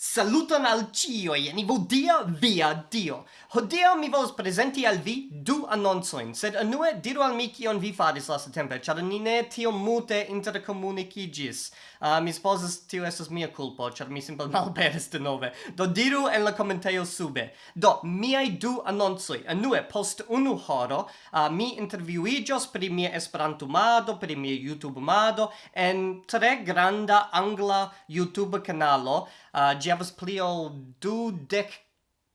Saluton al cioi, en nivo dia via dio. Hodio mi vos presenti al vi du annonsoin, sed anue diru al mi kion vi faris lasta tempe, ĉar ni ne tio mute interkomunikiĝis. Uh, mi supozas tio estes mia culpo, ĉar mi simple malperis denove. Do diru en la commentaio sube. Do, miaj du annonsoi. Anue, post unu horo, uh, mi interviuigios pri mia Esperantumado, pri mia YouTube-mado, en tre granda angla YouTube-canalo, Uh, ah, gi havas pli ol dudek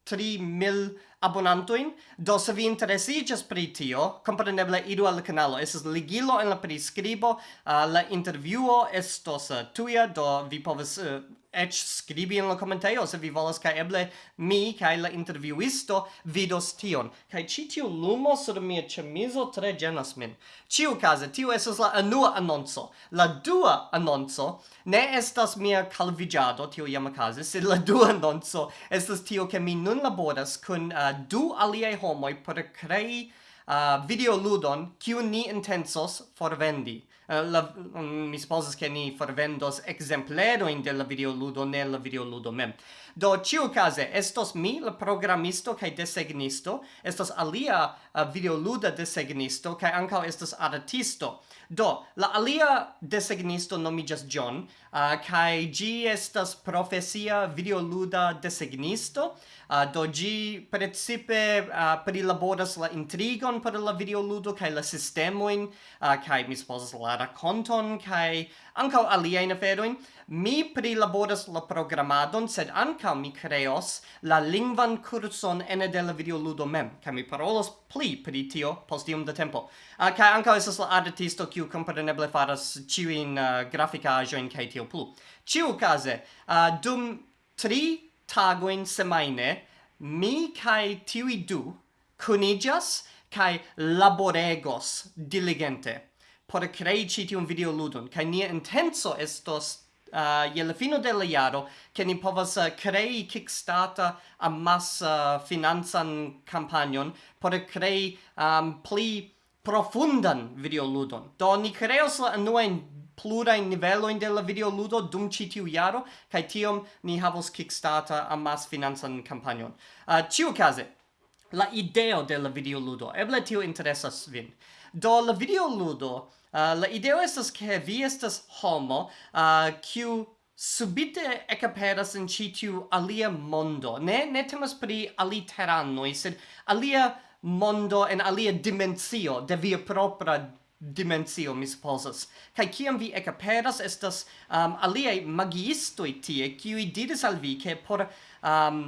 tri mil abonantoin, do se vi interesigas pri tio, compreneble idu al canalo, Esas ligilo en la prescribo, uh, eh, la interviuo estos eh, uh, tuia, do vi povis uh, eh, ec scribi in la commentaio se vi volas ca eble mi ca la interviuisto vidos tion. Ca ci tiu lumo sur mia cemiso tre genas min. Ciu case tiu esas la anua annonzo la dua annonzo ne estas mia calvigiado tiu iam case sed la dua annonzo estas tio che mi nun laboras kun uh, du aliei homoi per crei uh, videoludon kiu ni intensos forvendi. Uh, la, um, mi supposas che ni forvendos exempleroin de la videoludo, ne la videoludo mem. Do, ciu case, estos mi, la programisto kai desegnisto, estos alia uh, videoluda desegnisto, kai ancao estos artisto. Do, la alia desegnisto nomigas John, eh, uh, cae gi estas profesia videoluda desegnisto, uh, do gi precipe uh, prilaboras la intrigon, temon por la videoludo kaj la sistemoin uh, kaj mi supozas la rakonton kaj ankaŭ aliajn aferojn. Mi prilaboras la programadon sed ankaŭ mi kreos la lingvan kurson ene de la videoludo mem kaj mi parolas pli pri tio post iom da tempo. Uh, kaj ankaŭ estas la artisto kiu kompreneble faras ĉiujn uh, grafikaĵojn kaj tio plu. Ĉiukaze uh, dum tri tagojn semajne mi kai tiui du kunigas kai laboregos diligente por crei citi tiun video ludon kai nia intenso estos uh, je la fino de la jaro che ni povas uh, crei kickstarter amassa uh, eh, finanzan campagnon por crei um, pli profundan videoludon. Do ni creos la anuain plurain niveloin della video ludo dum ci tiu iaro kai tiom ni havos kickstarter a amas finanzan campanion. Uh, ciu case, la ideo de la videoludo. Eble tio interesas vin. Do la videoludo, uh, la ideo estas ke vi estas homo uh, kiu uh, subite ekaperas en ĉi tiu alia mondo. Ne ne temas pri aliteranoj, sed alia mondo en alia dimensio de via propra dimensio mi supposas kai kiam vi ekaperas estas um, alia magiistoj tie kiu diris al vi ke por um,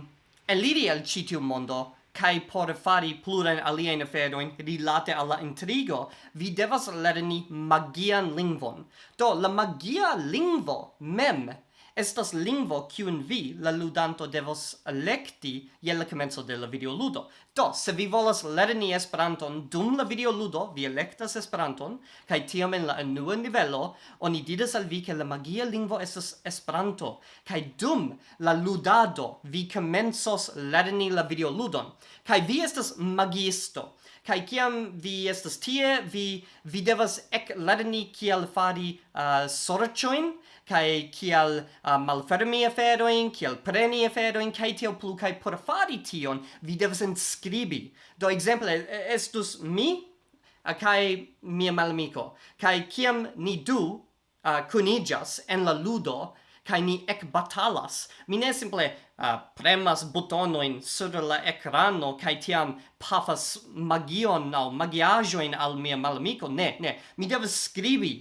eliri al ĉi tiu mondo kai por fari plurain aliajn aferoin rilate alla intrigo, vi devas lerni magian lingvon. Do, la magia lingvo mem estas lingvo kiun vi, la ludanto, devos elekti je la komenco de la videoludo. Do, se vi volas lerni Esperanton dum la videoludo, vi elektas Esperanton, kaj tiam en la enua nivelo, oni diras al vi ke la magia lingvo estas Esperanto, kaj dum la ludado vi komencos lerni la videoludon, kaj vi estas magiisto. kaj kiam vi estas tie, vi, vi devas ek lerni kiel fari uh, sorĉojn, kai kial uh, malfermi aferoin kial preni aferoin kai tio plu kai por fari tion vi devas inscribi do exemple estus mi uh, kai mia malamico kai kiam ni du uh, kunigas en la ludo kai ni ek batalas mi ne simple uh, premas butonoin sur la ekrano kai tiam pafas magion au magiajoin al mia malamico ne ne mi devas skribi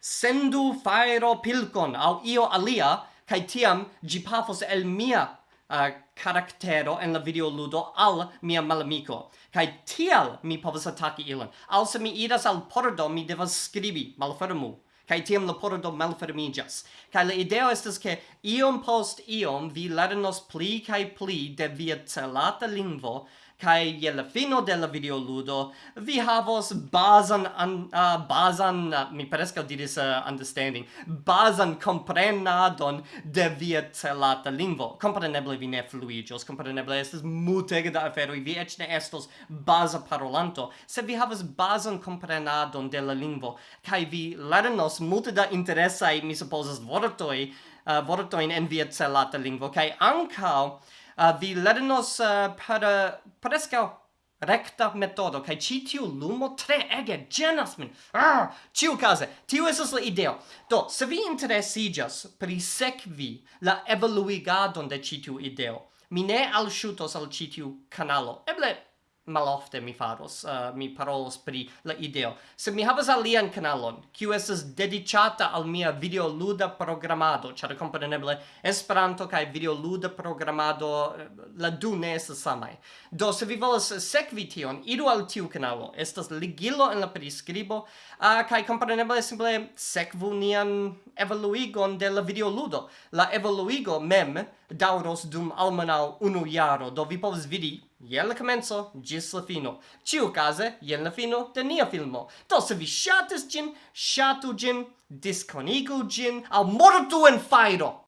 sendu fairo pilkon au io alia kai tiam gi pafos el mia uh, karaktero en la video ludo al mia malamico kai tial mi povas ataki ilan al se mi idas al pordo mi devas skribi malfermu. Kai tiam la pordo malfermigas kai la ideo estas ke iom post iom vi lernos pli kai pli de via celata lingvo kai je la fino de la videoludo. Vi havos bazan an, uh, bazan uh, mi preska diris uh, understanding bazan comprenadon de via celata lingvo. Compreneble vi ne fluigios compreneble estas multege da afero vi eĉ ne estos baza parolanto. Se vi havas bazan comprenadon de la lingvo kai vi lernos multe da interesa mi supozas vortoi uh, vortojn en via celata lingvo kai ankaŭ uh, vi lernos uh, per ah, prescau recta metodo kai ci tiu lumo tre ege genas min. Ah tiu case tiu esas la ideo. Do se vi interesigas pri sekvi la evoluigadon de ci tiu ideo mi ne shutos al ci tiu kanalo. Eble malofte mi faros, uh, mi parolos pri la ideo. Se mi havas alian kanalon, kiu estas dedicata al mia videoluda programado, ĉar kompreneble Esperanto kaj videoluda programado uh, la du ne estas samaj. Do se vi volas sekvi tion, iru al tiu kanalo, estas ligilo en la priskribo, uh, kaj kompreneble simple sekvu nian evoluigon de la videoludo. La evoluigo mem dauros dum almenau unu jaro, do vi povs vidi jen la comenzo gis la fino. Ciu case, jen la fino de nia filmo. Do se vi shatis gin, shatu gin, disconigu gin, al mortu en fairo!